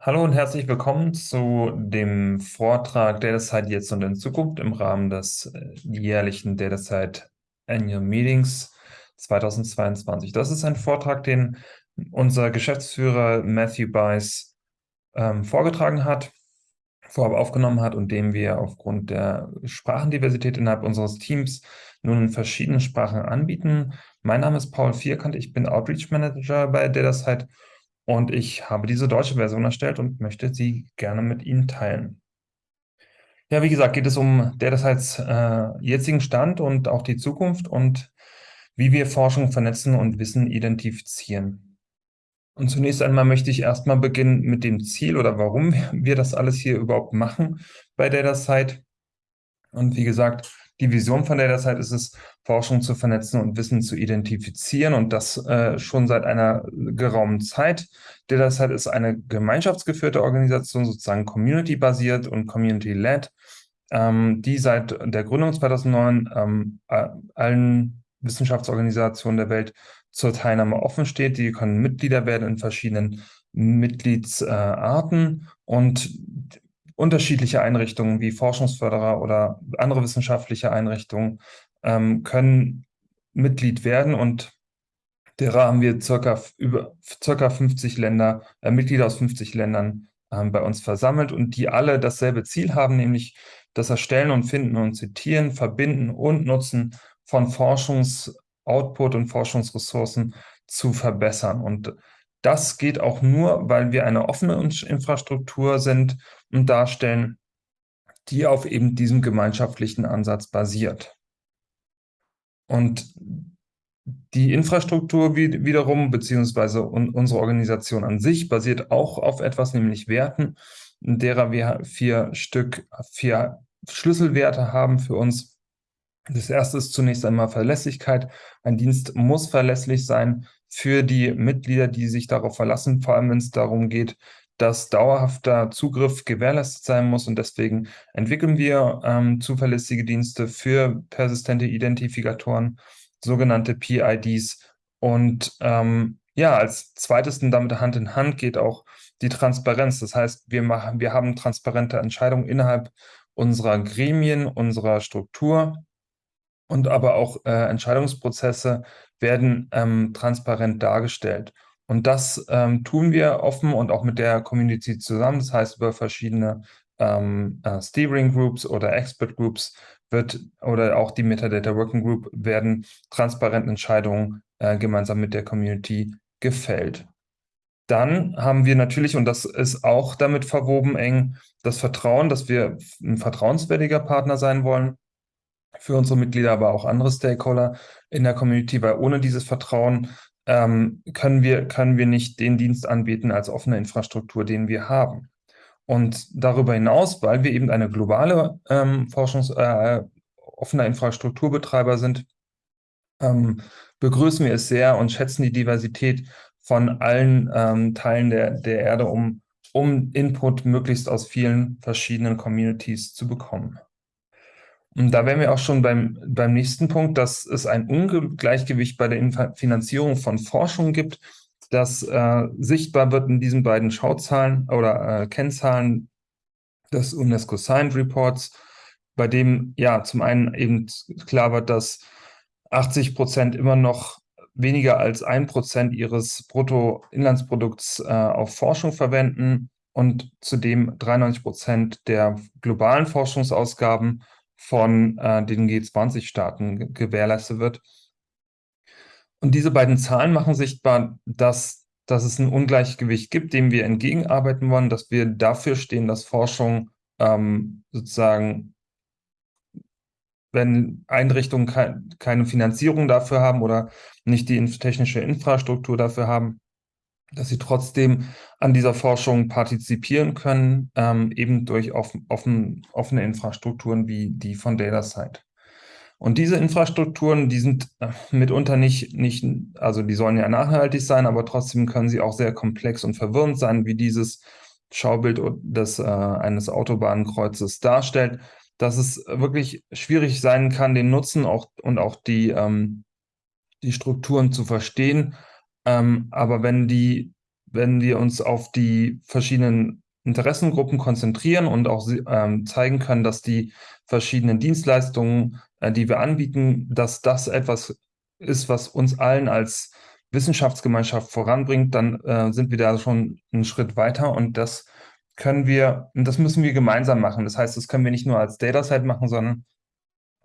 Hallo und herzlich willkommen zu dem Vortrag DataSite jetzt und in Zukunft im Rahmen des äh, jährlichen DataSite Annual Meetings 2022. Das ist ein Vortrag, den unser Geschäftsführer Matthew Bice ähm, vorgetragen hat, vorab aufgenommen hat und dem wir aufgrund der Sprachendiversität innerhalb unseres Teams nun in verschiedenen Sprachen anbieten. Mein Name ist Paul Vierkant, ich bin Outreach Manager bei DataSite und ich habe diese deutsche Version erstellt und möchte sie gerne mit Ihnen teilen. Ja, wie gesagt, geht es um DataSites äh, jetzigen Stand und auch die Zukunft und wie wir Forschung vernetzen und Wissen identifizieren. Und zunächst einmal möchte ich erstmal beginnen mit dem Ziel oder warum wir das alles hier überhaupt machen bei DataSite. Und wie gesagt, die Vision von DataSite ist es, Forschung zu vernetzen und Wissen zu identifizieren und das äh, schon seit einer geraumen Zeit. DataSite ist eine gemeinschaftsgeführte Organisation, sozusagen community-basiert und community-led, ähm, die seit der Gründung 2009 ähm, allen Wissenschaftsorganisationen der Welt zur Teilnahme offen steht. Die können Mitglieder werden in verschiedenen Mitgliedsarten äh, und unterschiedliche Einrichtungen wie Forschungsförderer oder andere wissenschaftliche Einrichtungen ähm, können Mitglied werden und derer haben wir circa über circa 50 Länder, äh, Mitglieder aus 50 Ländern ähm, bei uns versammelt und die alle dasselbe Ziel haben, nämlich das Erstellen und Finden und Zitieren, Verbinden und Nutzen von Forschungsoutput und Forschungsressourcen zu verbessern. Und das geht auch nur, weil wir eine offene Infrastruktur sind und darstellen, die auf eben diesem gemeinschaftlichen Ansatz basiert. Und die Infrastruktur wiederum, beziehungsweise unsere Organisation an sich, basiert auch auf etwas, nämlich Werten, derer wir vier Stück, vier Schlüsselwerte haben für uns. Das erste ist zunächst einmal Verlässlichkeit. Ein Dienst muss verlässlich sein für die Mitglieder, die sich darauf verlassen, vor allem wenn es darum geht, dass dauerhafter Zugriff gewährleistet sein muss. Und deswegen entwickeln wir ähm, zuverlässige Dienste für persistente Identifikatoren, sogenannte PIDs. Und ähm, ja, als zweites und damit Hand in Hand geht auch die Transparenz. Das heißt, wir, machen, wir haben transparente Entscheidungen innerhalb unserer Gremien, unserer Struktur und aber auch äh, Entscheidungsprozesse werden ähm, transparent dargestellt. Und das ähm, tun wir offen und auch mit der Community zusammen. Das heißt, über verschiedene ähm, äh, Steering Groups oder Expert Groups wird oder auch die Metadata Working Group werden transparent Entscheidungen äh, gemeinsam mit der Community gefällt. Dann haben wir natürlich, und das ist auch damit verwoben eng, das Vertrauen, dass wir ein vertrauenswürdiger Partner sein wollen für unsere Mitglieder, aber auch andere Stakeholder in der Community, weil ohne dieses Vertrauen ähm, können, wir, können wir nicht den Dienst anbieten als offene Infrastruktur, den wir haben. Und darüber hinaus, weil wir eben eine globale ähm, Forschungs-, äh, offener Infrastrukturbetreiber sind, ähm, begrüßen wir es sehr und schätzen die Diversität von allen ähm, Teilen der, der Erde, um, um Input möglichst aus vielen verschiedenen Communities zu bekommen. Und da wären wir auch schon beim, beim nächsten Punkt, dass es ein Ungleichgewicht bei der Finanzierung von Forschung gibt, das äh, sichtbar wird in diesen beiden Schauzahlen oder äh, Kennzahlen des UNESCO Signed Reports, bei dem ja zum einen eben klar wird, dass 80 Prozent immer noch weniger als ein Prozent ihres Bruttoinlandsprodukts äh, auf Forschung verwenden und zudem 93 Prozent der globalen Forschungsausgaben von äh, den G20-Staaten gewährleistet wird. Und diese beiden Zahlen machen sichtbar, dass, dass es ein Ungleichgewicht gibt, dem wir entgegenarbeiten wollen, dass wir dafür stehen, dass Forschung ähm, sozusagen, wenn Einrichtungen ke keine Finanzierung dafür haben oder nicht die technische Infrastruktur dafür haben, dass sie trotzdem an dieser Forschung partizipieren können, ähm, eben durch offen, offen, offene Infrastrukturen wie die von DataSite. Und diese Infrastrukturen, die sind äh, mitunter nicht, nicht, also die sollen ja nachhaltig sein, aber trotzdem können sie auch sehr komplex und verwirrend sein, wie dieses Schaubild des, äh, eines Autobahnkreuzes darstellt, dass es wirklich schwierig sein kann, den Nutzen auch, und auch die, ähm, die Strukturen zu verstehen ähm, aber wenn die wenn wir uns auf die verschiedenen Interessengruppen konzentrieren und auch ähm, zeigen können, dass die verschiedenen Dienstleistungen, äh, die wir anbieten, dass das etwas ist, was uns allen als Wissenschaftsgemeinschaft voranbringt, dann äh, sind wir da schon einen Schritt weiter und das können wir, und das müssen wir gemeinsam machen. Das heißt, das können wir nicht nur als Dataset machen, sondern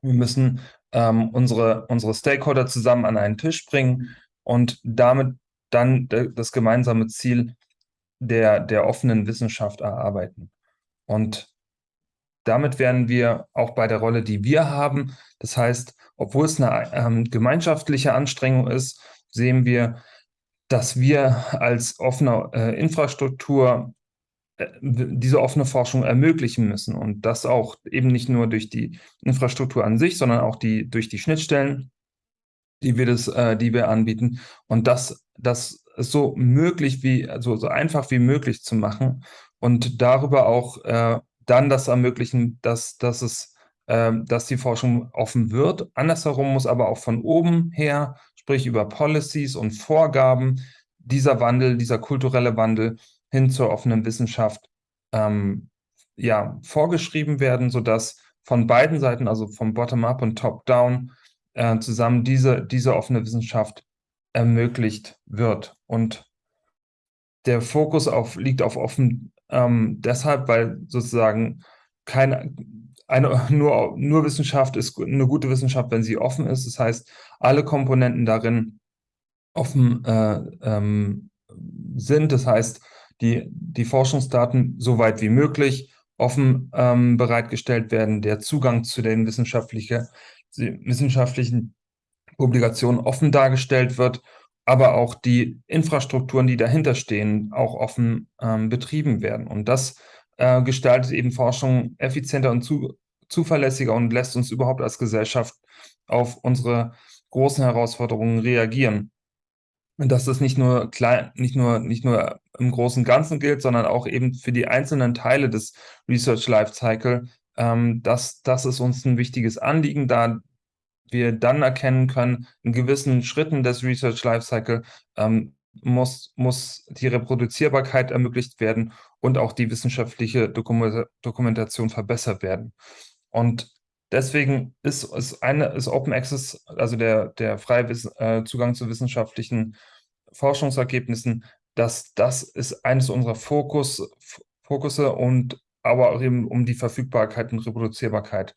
wir müssen ähm, unsere, unsere Stakeholder zusammen an einen Tisch bringen und damit dann das gemeinsame Ziel der, der offenen Wissenschaft erarbeiten. Und damit werden wir auch bei der Rolle, die wir haben, das heißt, obwohl es eine ähm, gemeinschaftliche Anstrengung ist, sehen wir, dass wir als offene äh, Infrastruktur äh, diese offene Forschung ermöglichen müssen. Und das auch eben nicht nur durch die Infrastruktur an sich, sondern auch die, durch die Schnittstellen, die wir, das, äh, die wir anbieten und das, das so möglich wie, also so einfach wie möglich zu machen und darüber auch äh, dann das ermöglichen, dass, dass es äh, dass die Forschung offen wird. Andersherum muss aber auch von oben her, sprich über Policies und Vorgaben, dieser Wandel, dieser kulturelle Wandel hin zur offenen Wissenschaft ähm, ja, vorgeschrieben werden, sodass von beiden Seiten, also vom Bottom-up und Top-down, äh, zusammen diese, diese offene Wissenschaft ermöglicht wird. Und der Fokus auf, liegt auf offen ähm, deshalb, weil sozusagen keine, eine, nur, nur Wissenschaft ist eine gute Wissenschaft, wenn sie offen ist. Das heißt, alle Komponenten darin offen äh, ähm, sind. Das heißt, die, die Forschungsdaten so weit wie möglich offen ähm, bereitgestellt werden, der Zugang zu den wissenschaftliche, wissenschaftlichen Publikationen offen dargestellt wird, aber auch die Infrastrukturen, die dahinter stehen, auch offen ähm, betrieben werden. Und das äh, gestaltet eben Forschung effizienter und zu, zuverlässiger und lässt uns überhaupt als Gesellschaft auf unsere großen Herausforderungen reagieren dass das nicht nur klein, nicht nur, nicht nur im großen Ganzen gilt, sondern auch eben für die einzelnen Teile des Research Lifecycle. Ähm, das, das ist uns ein wichtiges Anliegen, da wir dann erkennen können, in gewissen Schritten des Research Lifecycle ähm, muss, muss die Reproduzierbarkeit ermöglicht werden und auch die wissenschaftliche Dokumentation verbessert werden. Und Deswegen ist, ist, eine, ist Open Access, also der, der freie äh, Zugang zu wissenschaftlichen Forschungsergebnissen, dass das ist eines unserer Fokus, Fokusse und aber auch eben um die Verfügbarkeit und Reproduzierbarkeit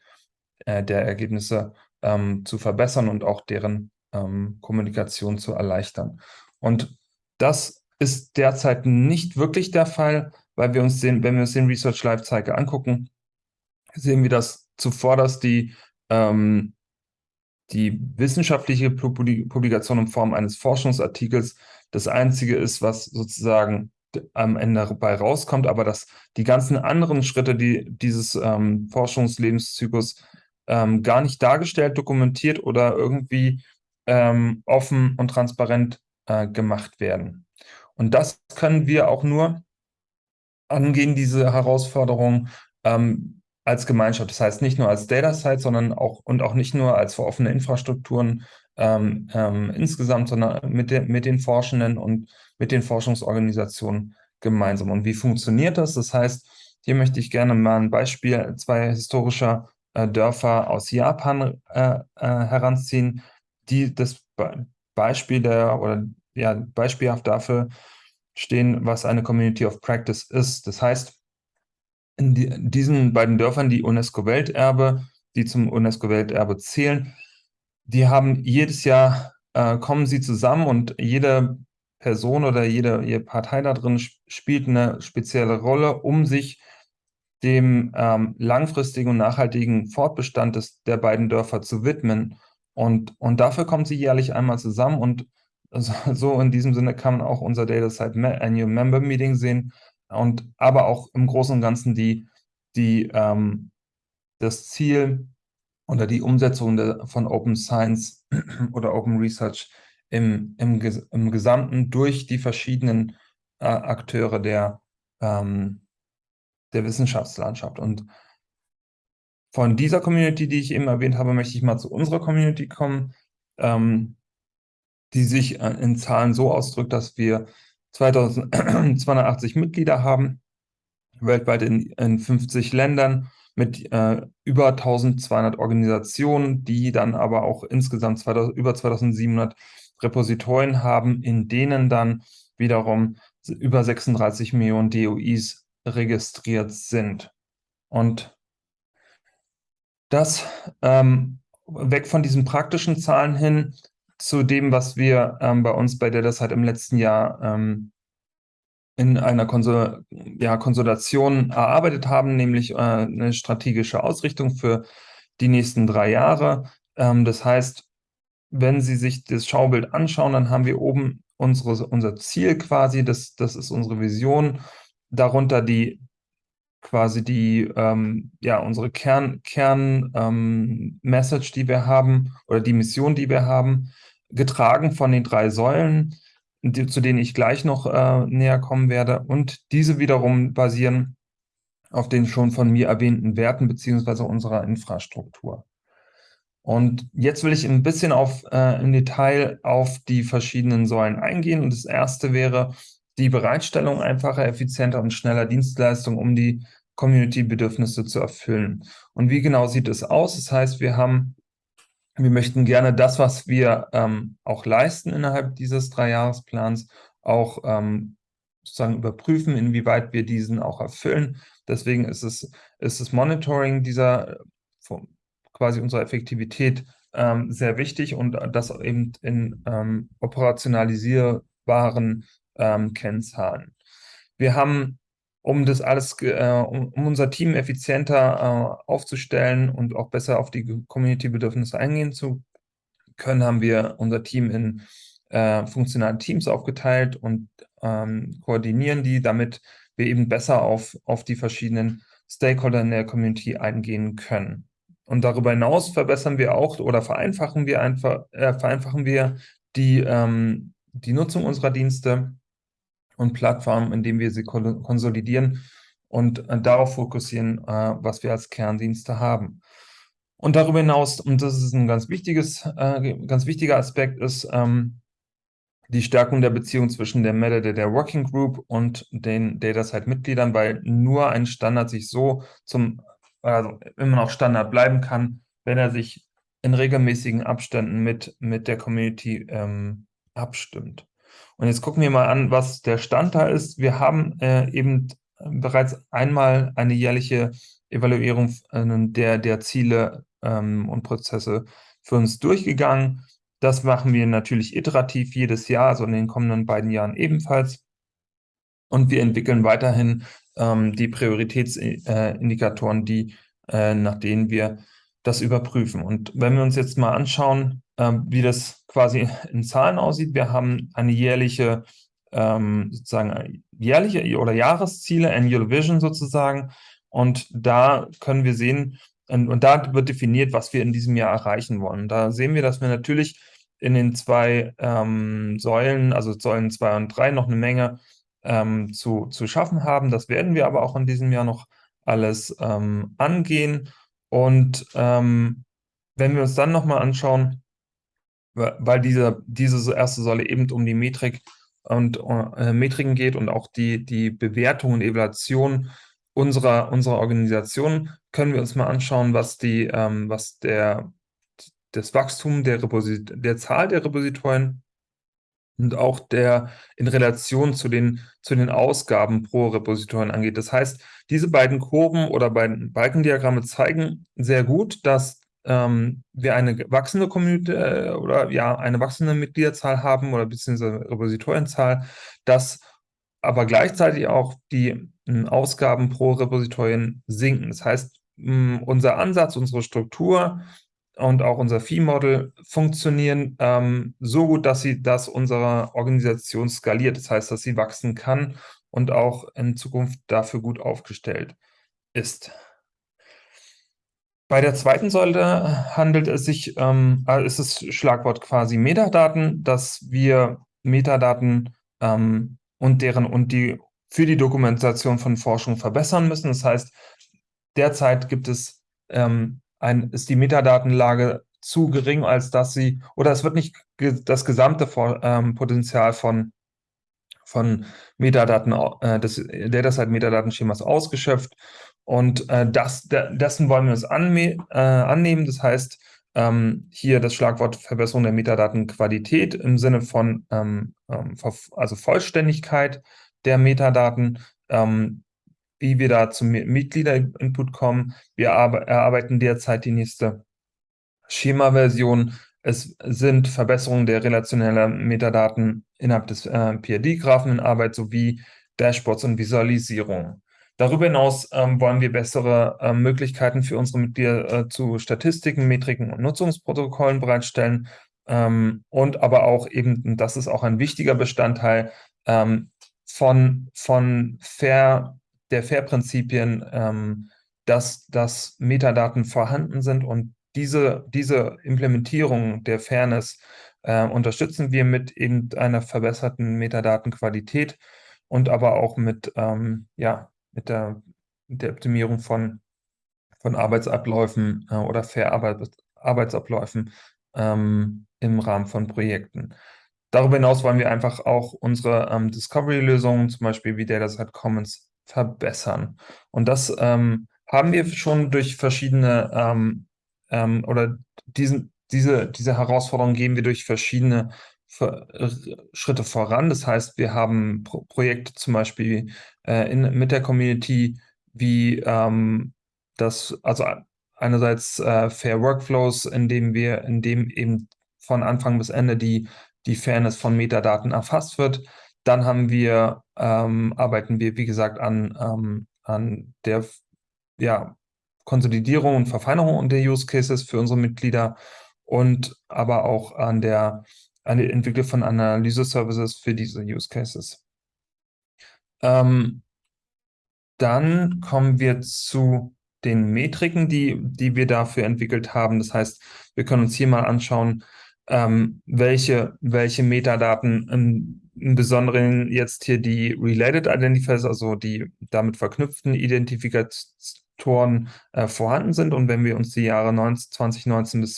äh, der Ergebnisse ähm, zu verbessern und auch deren ähm, Kommunikation zu erleichtern. Und das ist derzeit nicht wirklich der Fall, weil wir uns den, wenn wir uns den Research Lifecycle angucken, sehen wir, dass zuvorderst die, ähm, die wissenschaftliche Publikation in Form eines Forschungsartikels das einzige ist, was sozusagen am Ende dabei rauskommt, aber dass die ganzen anderen Schritte, die dieses ähm, Forschungslebenszyklus ähm, gar nicht dargestellt, dokumentiert oder irgendwie ähm, offen und transparent äh, gemacht werden. Und das können wir auch nur angehen, diese Herausforderung, ähm, als Gemeinschaft. Das heißt nicht nur als Data Site, sondern auch und auch nicht nur als für offene Infrastrukturen ähm, ähm, insgesamt, sondern mit, de, mit den Forschenden und mit den Forschungsorganisationen gemeinsam. Und wie funktioniert das? Das heißt, hier möchte ich gerne mal ein Beispiel zwei historischer äh, Dörfer aus Japan äh, äh, heranziehen, die das Be Beispiel der oder ja beispielhaft dafür stehen, was eine Community of Practice ist. Das heißt, in, die, diesen beiden Dörfern, die UNESCO-Welterbe, die zum UNESCO-Welterbe zählen, die haben jedes Jahr, äh, kommen sie zusammen und jede Person oder jede, jede Partei da drin spielt eine spezielle Rolle, um sich dem ähm, langfristigen und nachhaltigen Fortbestand des, der beiden Dörfer zu widmen. Und, und dafür kommen sie jährlich einmal zusammen und so in diesem Sinne kann man auch unser Data Site Annual Member Meeting sehen, und aber auch im Großen und Ganzen die, die, ähm, das Ziel oder die Umsetzung der, von Open Science oder Open Research im, im, im Gesamten durch die verschiedenen äh, Akteure der, ähm, der Wissenschaftslandschaft. Und von dieser Community, die ich eben erwähnt habe, möchte ich mal zu unserer Community kommen, ähm, die sich äh, in Zahlen so ausdrückt, dass wir 280 Mitglieder haben, weltweit in, in 50 Ländern mit äh, über 1200 Organisationen, die dann aber auch insgesamt 2000, über 2700 Repositorien haben, in denen dann wiederum über 36 Millionen DOIs registriert sind. Und das ähm, weg von diesen praktischen Zahlen hin zu dem, was wir ähm, bei uns bei der halt im letzten Jahr ähm, in einer Konsol ja, Konsolidation erarbeitet haben, nämlich äh, eine strategische Ausrichtung für die nächsten drei Jahre. Ähm, das heißt, wenn Sie sich das Schaubild anschauen, dann haben wir oben unsere, unser Ziel quasi, das, das ist unsere Vision, darunter die quasi die, ähm, ja, unsere Kern, Kern ähm, die wir haben, oder die Mission, die wir haben, getragen von den drei Säulen, zu denen ich gleich noch äh, näher kommen werde. Und diese wiederum basieren auf den schon von mir erwähnten Werten beziehungsweise unserer Infrastruktur. Und jetzt will ich ein bisschen auf, äh, im Detail auf die verschiedenen Säulen eingehen. Und das erste wäre die Bereitstellung einfacher, effizienter und schneller Dienstleistungen, um die Community-Bedürfnisse zu erfüllen. Und wie genau sieht es aus? Das heißt, wir haben wir möchten gerne das, was wir ähm, auch leisten innerhalb dieses Dreijahresplans, auch ähm, sozusagen überprüfen, inwieweit wir diesen auch erfüllen. Deswegen ist es, ist das Monitoring dieser quasi unserer Effektivität ähm, sehr wichtig und das eben in ähm, operationalisierbaren ähm, Kennzahlen. Wir haben um das alles, äh, um, um, unser Team effizienter äh, aufzustellen und auch besser auf die Community-Bedürfnisse eingehen zu können, haben wir unser Team in äh, funktionale Teams aufgeteilt und ähm, koordinieren die, damit wir eben besser auf, auf die verschiedenen Stakeholder in der Community eingehen können. Und darüber hinaus verbessern wir auch oder vereinfachen wir einfach, äh, vereinfachen wir die, ähm, die Nutzung unserer Dienste und Plattformen, indem wir sie konsolidieren und äh, darauf fokussieren, äh, was wir als Kerndienste haben. Und darüber hinaus, und das ist ein ganz wichtiges, äh, ganz wichtiger Aspekt, ist ähm, die Stärkung der Beziehung zwischen der Metadata Working Group und den DataSite-Mitgliedern, weil nur ein Standard sich so zum, also immer noch Standard bleiben kann, wenn er sich in regelmäßigen Abständen mit, mit der Community ähm, abstimmt. Und jetzt gucken wir mal an, was der Stand da ist. Wir haben äh, eben bereits einmal eine jährliche Evaluierung äh, der, der Ziele ähm, und Prozesse für uns durchgegangen. Das machen wir natürlich iterativ jedes Jahr, also in den kommenden beiden Jahren ebenfalls. Und wir entwickeln weiterhin ähm, die Prioritätsindikatoren, die, äh, nach denen wir das überprüfen. Und wenn wir uns jetzt mal anschauen, wie das quasi in Zahlen aussieht, wir haben eine jährliche, ähm, sozusagen jährliche oder Jahresziele, Annual Vision sozusagen. Und da können wir sehen, und, und da wird definiert, was wir in diesem Jahr erreichen wollen. Da sehen wir, dass wir natürlich in den zwei ähm, Säulen, also Säulen 2 und 3, noch eine Menge ähm, zu, zu schaffen haben. Das werden wir aber auch in diesem Jahr noch alles ähm, angehen. Und ähm, wenn wir uns dann nochmal anschauen, weil diese, diese erste Säule eben um die Metrik und äh, Metriken geht und auch die, die Bewertung und Evaluation unserer, unserer Organisation, können wir uns mal anschauen, was die, ähm, was der, das Wachstum der, der Zahl der Repositorien und auch der in Relation zu den, zu den Ausgaben pro Repositorien angeht. Das heißt, diese beiden Kurven oder beiden Balkendiagramme zeigen sehr gut, dass ähm, wir eine wachsende Community äh, oder ja eine wachsende Mitgliederzahl haben oder beziehungsweise Repositorienzahl, dass aber gleichzeitig auch die äh, Ausgaben pro Repositorien sinken. Das heißt, mh, unser Ansatz, unsere Struktur und auch unser Fee-Model funktionieren ähm, so gut, dass sie, dass unsere Organisation skaliert. Das heißt, dass sie wachsen kann und auch in Zukunft dafür gut aufgestellt ist. Bei der zweiten Säule handelt es sich, ähm, äh, ist das Schlagwort quasi Metadaten, dass wir Metadaten ähm, und deren und die für die Dokumentation von Forschung verbessern müssen. Das heißt, derzeit gibt es ähm, ein, ist die Metadatenlage zu gering, als dass sie, oder es wird nicht ge das gesamte Vor ähm, Potenzial von, von Metadaten, äh, des Datasite-Metadatenschemas ausgeschöpft und äh, das, dessen wollen wir uns äh, annehmen. Das heißt, ähm, hier das Schlagwort Verbesserung der Metadatenqualität im Sinne von ähm, ähm also Vollständigkeit der Metadaten, ähm, wie wir da zum Mitglieder-Input kommen. Wir erarbeiten derzeit die nächste Schema-Version. Es sind Verbesserungen der relationellen Metadaten innerhalb des äh, PID-Graphen in Arbeit sowie Dashboards und Visualisierung. Darüber hinaus ähm, wollen wir bessere äh, Möglichkeiten für unsere Mitglieder äh, zu Statistiken, Metriken und Nutzungsprotokollen bereitstellen. Ähm, und aber auch eben, das ist auch ein wichtiger Bestandteil ähm, von, von Fair, der Fair-Prinzipien, ähm, dass, dass Metadaten vorhanden sind. Und diese, diese Implementierung der Fairness äh, unterstützen wir mit eben einer verbesserten Metadatenqualität und aber auch mit, ähm, ja, mit, der, mit der Optimierung von, von Arbeitsabläufen äh, oder Fair Arbeit, Arbeitsabläufen ähm, im Rahmen von Projekten. Darüber hinaus wollen wir einfach auch unsere ähm, Discovery-Lösungen, zum Beispiel wie Dataset Commons, verbessern. Und das ähm, haben wir schon durch verschiedene ähm, ähm, oder diesen, diese, diese Herausforderung gehen wir durch verschiedene Ver Schritte voran. Das heißt, wir haben Pro Projekte zum Beispiel äh, in, mit der Community, wie ähm, das, also einerseits äh, Fair Workflows, indem wir, indem eben von Anfang bis Ende die, die Fairness von Metadaten erfasst wird. Dann haben wir, ähm, arbeiten wir, wie gesagt, an, ähm, an der ja, Konsolidierung und Verfeinerung der Use Cases für unsere Mitglieder und aber auch an der, Entwicklung von Analyse-Services für diese Use Cases. Ähm, dann kommen wir zu den Metriken, die, die wir dafür entwickelt haben. Das heißt, wir können uns hier mal anschauen, ähm, welche, welche Metadaten im, im Besonderen jetzt hier die Related Identifiers, also die damit verknüpften Identifikatoren, äh, vorhanden sind. Und wenn wir uns die Jahre 19, 2019 bis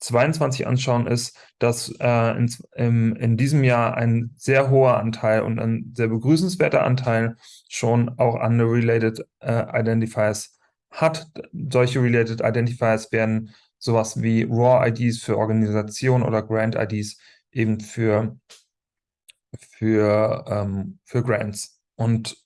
2022 anschauen, ist, dass äh, in, im, in diesem Jahr ein sehr hoher Anteil und ein sehr begrüßenswerter Anteil schon auch an Related äh, Identifiers hat. Solche Related Identifiers werden sowas wie RAW-IDs für Organisation oder Grant-IDs eben für, für, ähm, für Grants. Und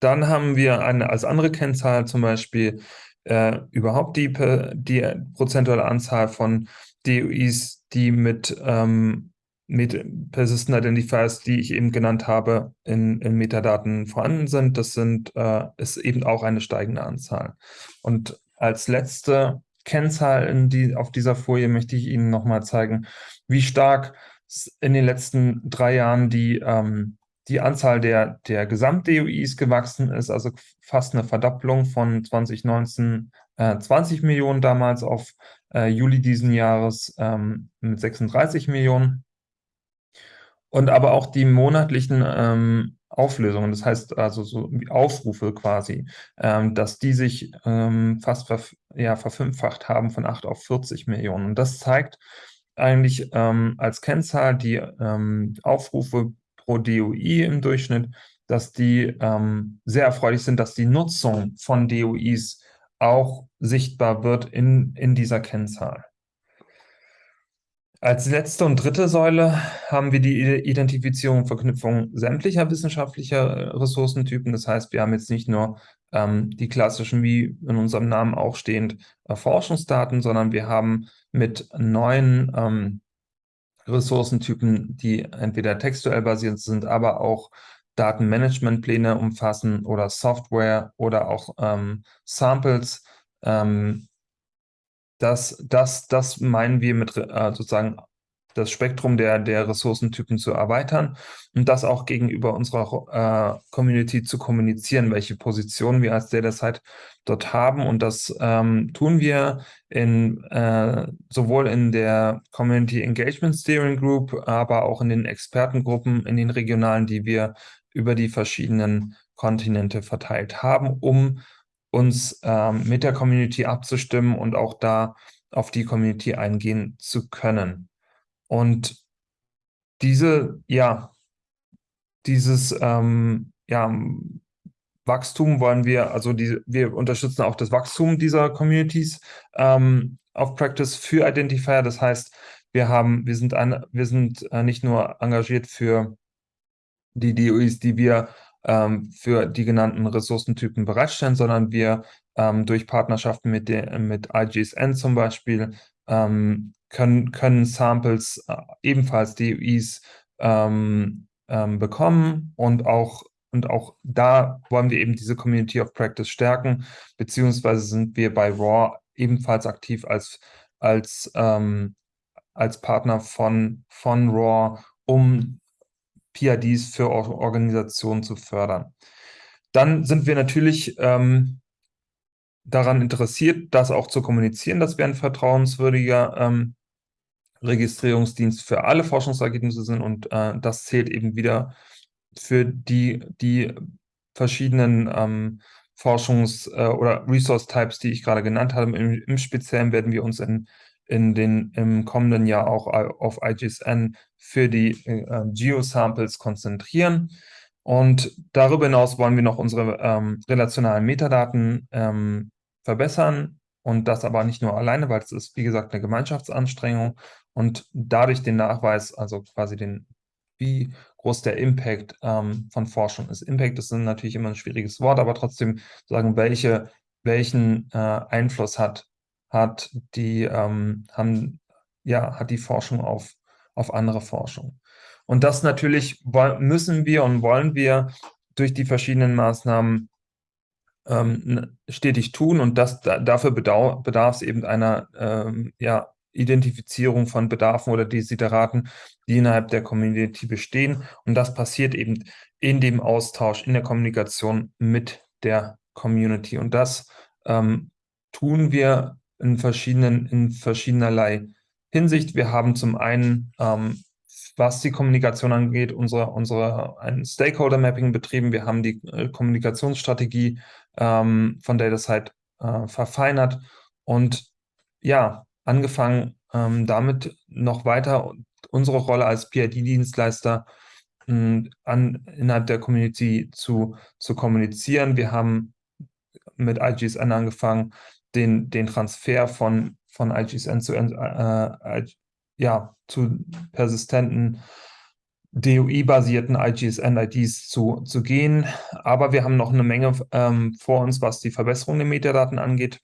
dann haben wir eine, als andere Kennzahl zum Beispiel äh, überhaupt die, die prozentuale Anzahl von DOIs, die mit, ähm, mit Persistent Identifiers, die ich eben genannt habe, in, in Metadaten vorhanden sind. Das sind, äh, ist eben auch eine steigende Anzahl. Und als letzte Kennzahl in die, auf dieser Folie möchte ich Ihnen nochmal zeigen, wie stark in den letzten drei Jahren die ähm, die Anzahl der, der Gesamt-DOIs gewachsen ist, also fast eine Verdopplung von 2019 äh, 20 Millionen damals auf äh, Juli diesen Jahres ähm, mit 36 Millionen. Und aber auch die monatlichen ähm, Auflösungen, das heißt also so Aufrufe quasi, ähm, dass die sich ähm, fast ver ja, verfünffacht haben von 8 auf 40 Millionen. Und das zeigt eigentlich ähm, als Kennzahl die ähm, Aufrufe pro DOI im Durchschnitt, dass die ähm, sehr erfreulich sind, dass die Nutzung von DOIs auch sichtbar wird in, in dieser Kennzahl. Als letzte und dritte Säule haben wir die Identifizierung und Verknüpfung sämtlicher wissenschaftlicher äh, Ressourcentypen. Das heißt, wir haben jetzt nicht nur ähm, die klassischen, wie in unserem Namen auch stehend, äh, Forschungsdaten, sondern wir haben mit neuen ähm, Ressourcentypen, die entweder textuell basiert sind, aber auch Datenmanagementpläne umfassen oder Software oder auch ähm, Samples. Ähm, das, das, das meinen wir mit äh, sozusagen das Spektrum der, der Ressourcentypen zu erweitern und das auch gegenüber unserer äh, Community zu kommunizieren, welche Position wir als DataSite dort haben. Und das ähm, tun wir in, äh, sowohl in der Community Engagement Steering Group, aber auch in den Expertengruppen, in den regionalen, die wir über die verschiedenen Kontinente verteilt haben, um uns ähm, mit der Community abzustimmen und auch da auf die Community eingehen zu können. Und diese, ja, dieses ähm, ja, Wachstum wollen wir, also die, wir unterstützen auch das Wachstum dieser Communities ähm, auf Practice für Identifier. Das heißt, wir haben, wir sind, ein, wir sind äh, nicht nur engagiert für die DOIs, die wir ähm, für die genannten Ressourcentypen bereitstellen, sondern wir ähm, durch Partnerschaften mit, der, mit IGSN zum Beispiel ähm, können, können Samples äh, ebenfalls DOIs ähm, ähm, bekommen und auch und auch da wollen wir eben diese Community of Practice stärken, beziehungsweise sind wir bei RAW ebenfalls aktiv als, als, ähm, als Partner von, von RAW, um PIDs für Organisationen zu fördern. Dann sind wir natürlich ähm, daran interessiert, das auch zu kommunizieren, dass wir ein vertrauenswürdiger ähm, Registrierungsdienst für alle Forschungsergebnisse sind und äh, das zählt eben wieder für die, die verschiedenen ähm, Forschungs- äh, oder Resource-Types, die ich gerade genannt habe. Im, Im, Speziellen werden wir uns in, in den, im kommenden Jahr auch auf IGSN für die äh, Geosamples konzentrieren. Und darüber hinaus wollen wir noch unsere ähm, relationalen Metadaten ähm, verbessern und das aber nicht nur alleine, weil es ist, wie gesagt, eine Gemeinschaftsanstrengung und dadurch den Nachweis, also quasi den, wie groß der Impact ähm, von Forschung ist. Impact ist natürlich immer ein schwieriges Wort, aber trotzdem sagen, welche, welchen äh, Einfluss hat, hat, die, ähm, haben, ja, hat die Forschung auf, auf andere Forschung. Und das natürlich müssen wir und wollen wir durch die verschiedenen Maßnahmen ähm, stetig tun und das, da, dafür bedarf es eben einer ähm, ja, Identifizierung von Bedarfen oder Desideraten, die innerhalb der Community bestehen. Und das passiert eben in dem Austausch, in der Kommunikation mit der Community. Und das ähm, tun wir in verschiedenen, in verschiedenerlei Hinsicht. Wir haben zum einen, ähm, was die Kommunikation angeht, unsere, unsere ein Stakeholder-Mapping betrieben. Wir haben die äh, Kommunikationsstrategie ähm, von DataSite äh, verfeinert und ja, angefangen, ähm, damit noch weiter unsere Rolle als PID-Dienstleister hm, innerhalb der Community zu, zu kommunizieren. Wir haben mit IGSN angefangen, den, den Transfer von, von IGSN zu, äh, ja, zu persistenten DOI-basierten IGSN-IDs zu, zu gehen. Aber wir haben noch eine Menge ähm, vor uns, was die Verbesserung der Metadaten angeht.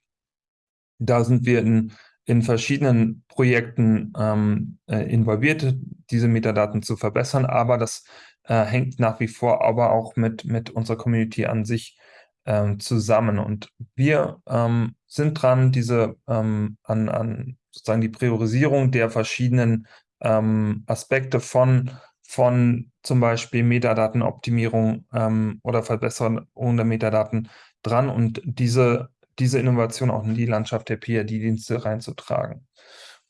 Da sind wir in in verschiedenen Projekten ähm, äh, involviert, diese Metadaten zu verbessern, aber das äh, hängt nach wie vor aber auch mit, mit unserer Community an sich ähm, zusammen. Und wir ähm, sind dran, diese ähm, an, an sozusagen die Priorisierung der verschiedenen ähm, Aspekte von, von zum Beispiel Metadatenoptimierung ähm, oder Verbesserung der Metadaten dran und diese diese Innovation auch in die Landschaft der PID-Dienste reinzutragen.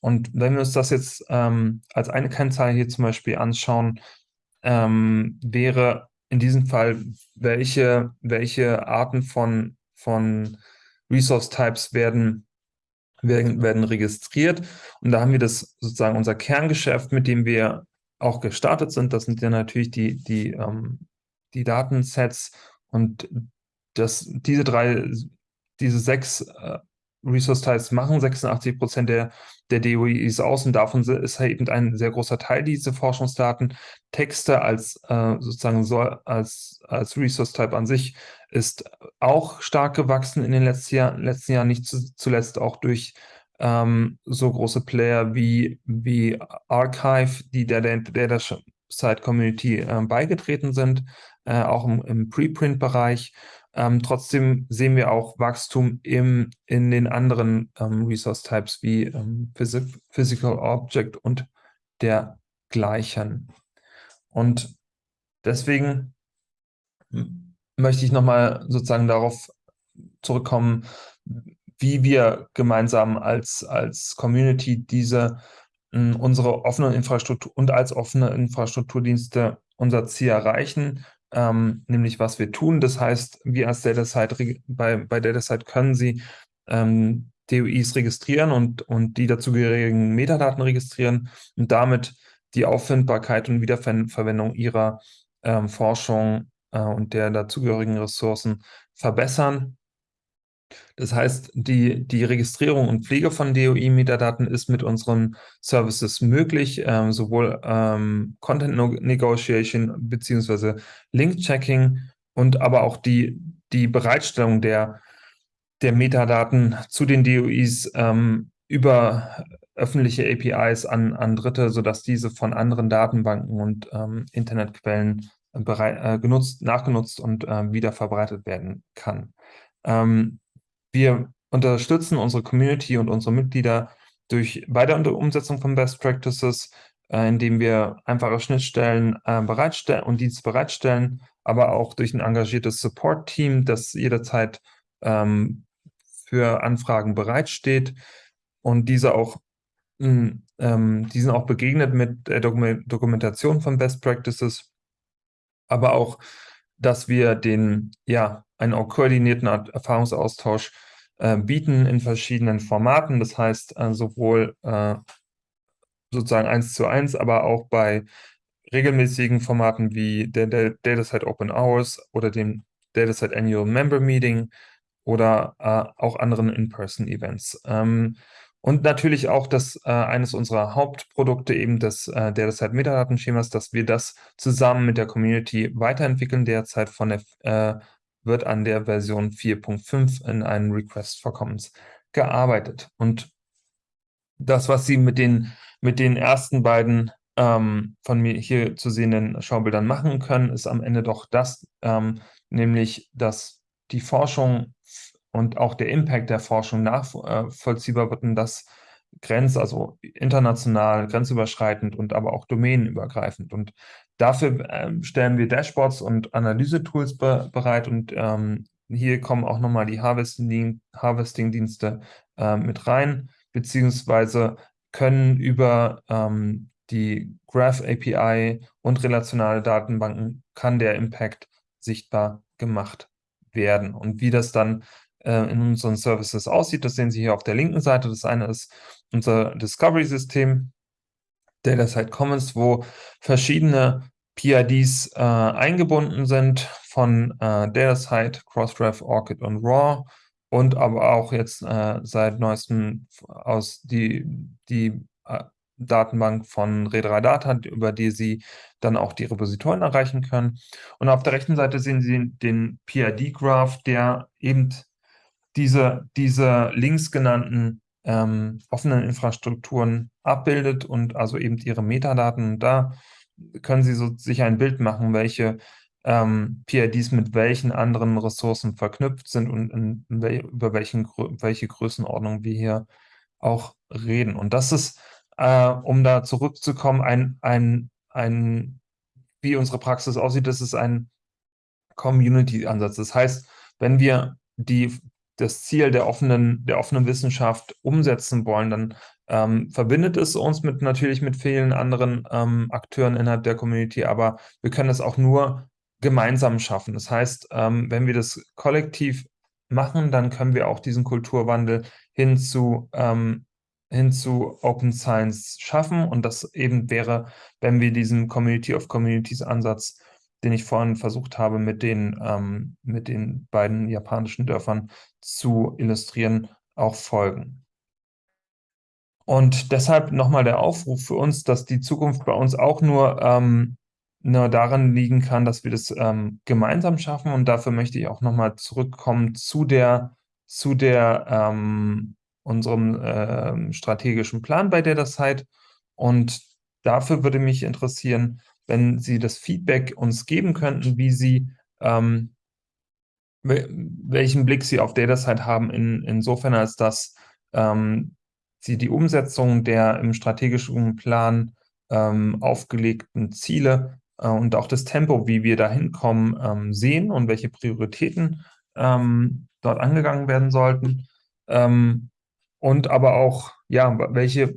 Und wenn wir uns das jetzt ähm, als eine Kennzahl hier zum Beispiel anschauen, ähm, wäre in diesem Fall, welche, welche Arten von, von Resource-Types werden, werden, werden registriert. Und da haben wir das sozusagen unser Kerngeschäft, mit dem wir auch gestartet sind. Das sind ja natürlich die, die, ähm, die Datensets und das, diese drei diese sechs äh, Resource-Types machen 86 Prozent der, der DOIs aus und davon ist halt eben ein sehr großer Teil diese Forschungsdaten. Texte als äh, sozusagen so als, als Resource-Type an sich ist auch stark gewachsen in den letzten, Jahr, letzten Jahren, nicht zu, zuletzt auch durch ähm, so große Player wie, wie Archive, die der, der, der Site-Community äh, beigetreten sind, äh, auch im, im Preprint-Bereich. Ähm, trotzdem sehen wir auch Wachstum im, in den anderen ähm, Resource Types wie ähm, Phys Physical Object und dergleichen. Und deswegen möchte ich nochmal sozusagen darauf zurückkommen, wie wir gemeinsam als, als Community diese unsere offene Infrastruktur und als offene Infrastrukturdienste unser Ziel erreichen ähm, nämlich was wir tun. Das heißt, wir als DataSite, bei, bei DataSite können Sie ähm, DOIs registrieren und, und die dazugehörigen Metadaten registrieren und damit die Auffindbarkeit und Wiederverwendung ihrer, ähm, Forschung und der dazugehörigen Ressourcen verbessern. Das heißt, die, die Registrierung und Pflege von DOI-Metadaten ist mit unseren Services möglich, ähm, sowohl ähm, Content Negotiation bzw. Link-Checking und aber auch die, die Bereitstellung der, der Metadaten zu den DOIs ähm, über öffentliche APIs an, an Dritte, sodass diese von anderen Datenbanken und ähm, Internetquellen äh, genutzt, nachgenutzt und äh, wieder verbreitet werden kann. Ähm, wir unterstützen unsere Community und unsere Mitglieder durch bei der Umsetzung von Best Practices, äh, indem wir einfache Schnittstellen äh, bereitstellen und Dienste bereitstellen, aber auch durch ein engagiertes Support-Team, das jederzeit ähm, für Anfragen bereitsteht und diese auch mh, hm, ähm, die auch begegnet mit der Dokumentation von Best Practices, aber auch, dass wir den ja einen auch koordinierten Erfahrungsaustausch äh, bieten in verschiedenen Formaten. Das heißt, äh, sowohl äh, sozusagen eins zu eins, aber auch bei regelmäßigen Formaten wie der, der DataSite Open Hours oder dem DataSite Annual Member Meeting oder äh, auch anderen In-Person-Events. Ähm, und natürlich auch das äh, eines unserer Hauptprodukte, eben das äh, DataSite Metadatenschemas, dass wir das zusammen mit der Community weiterentwickeln, derzeit von der äh, wird an der Version 4.5 in einen Request for Comments gearbeitet. Und das, was Sie mit den, mit den ersten beiden ähm, von mir hier zu sehenden Schaubildern machen können, ist am Ende doch das, ähm, nämlich, dass die Forschung und auch der Impact der Forschung nachvollziehbar wird und das grenz, also international, grenzüberschreitend und aber auch domänenübergreifend. Und dafür ähm, stellen wir Dashboards und Analysetools be bereit und ähm, hier kommen auch nochmal die Harvesting-Dienste äh, mit rein, beziehungsweise können über ähm, die Graph API und relationale Datenbanken kann der Impact sichtbar gemacht werden. Und wie das dann äh, in unseren Services aussieht. Das sehen Sie hier auf der linken Seite. Das eine ist unser Discovery-System, Datasite Commons, wo verschiedene PIDs äh, eingebunden sind von äh, Datasite, Crossref, Orchid und RAW und aber auch jetzt äh, seit neuestem aus die, die äh, Datenbank von Redradata, über die Sie dann auch die Repositoren erreichen können. Und auf der rechten Seite sehen Sie den PID-Graph, der eben diese, diese links genannten ähm, offenen Infrastrukturen abbildet und also eben ihre Metadaten. Da können Sie so sich ein Bild machen, welche ähm, PIDs mit welchen anderen Ressourcen verknüpft sind und in, in wel über welchen, welche Größenordnung wir hier auch reden. Und das ist, äh, um da zurückzukommen, ein, ein, ein, wie unsere Praxis aussieht, das ist ein Community-Ansatz. Das heißt, wenn wir die das Ziel der offenen, der offenen Wissenschaft umsetzen wollen, dann ähm, verbindet es uns mit natürlich mit vielen anderen ähm, Akteuren innerhalb der Community, aber wir können es auch nur gemeinsam schaffen. Das heißt, ähm, wenn wir das kollektiv machen, dann können wir auch diesen Kulturwandel hin zu, ähm, hin zu Open Science schaffen und das eben wäre, wenn wir diesen Community of Communities Ansatz den ich vorhin versucht habe, mit den, ähm, mit den beiden japanischen Dörfern zu illustrieren, auch folgen. Und deshalb nochmal der Aufruf für uns, dass die Zukunft bei uns auch nur, ähm, nur daran liegen kann, dass wir das ähm, gemeinsam schaffen. Und dafür möchte ich auch nochmal zurückkommen zu der, zu der ähm, unserem äh, strategischen Plan bei der Zeit. Und dafür würde mich interessieren, wenn Sie das Feedback uns geben könnten, wie Sie, ähm, welchen Blick Sie auf DataSite haben, in, insofern als dass ähm, Sie die Umsetzung der im strategischen Plan ähm, aufgelegten Ziele äh, und auch das Tempo, wie wir da hinkommen, ähm, sehen und welche Prioritäten ähm, dort angegangen werden sollten. Ähm, und aber auch, ja, welche,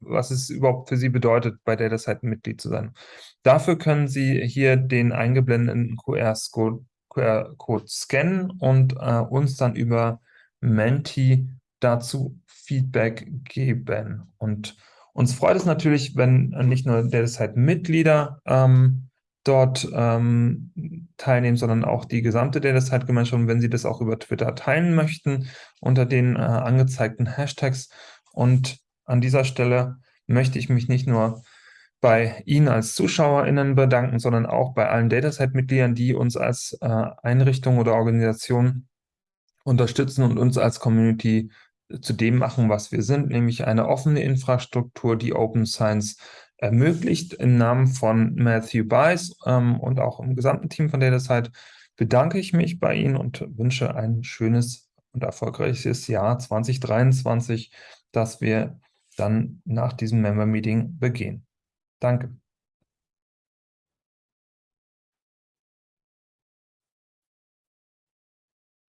was es überhaupt für Sie bedeutet, bei DataSite Mitglied zu sein. Dafür können Sie hier den eingeblendeten QR-Code QR scannen und äh, uns dann über Menti dazu Feedback geben. Und uns freut es natürlich, wenn nicht nur DataSite-Mitglieder ähm, dort ähm, teilnehmen, sondern auch die gesamte DataSite-Gemeinschaft, wenn Sie das auch über Twitter teilen möchten, unter den äh, angezeigten Hashtags. Und an dieser Stelle möchte ich mich nicht nur bei Ihnen als ZuschauerInnen bedanken, sondern auch bei allen DataSite-Mitgliedern, die uns als äh, Einrichtung oder Organisation unterstützen und uns als Community zu dem machen, was wir sind, nämlich eine offene Infrastruktur, die Open Science ermöglicht. Im Namen von Matthew Bice ähm, und auch im gesamten Team von DataSite bedanke ich mich bei Ihnen und wünsche ein schönes und erfolgreiches Jahr 2023, das wir dann nach diesem Member-Meeting begehen. Danke.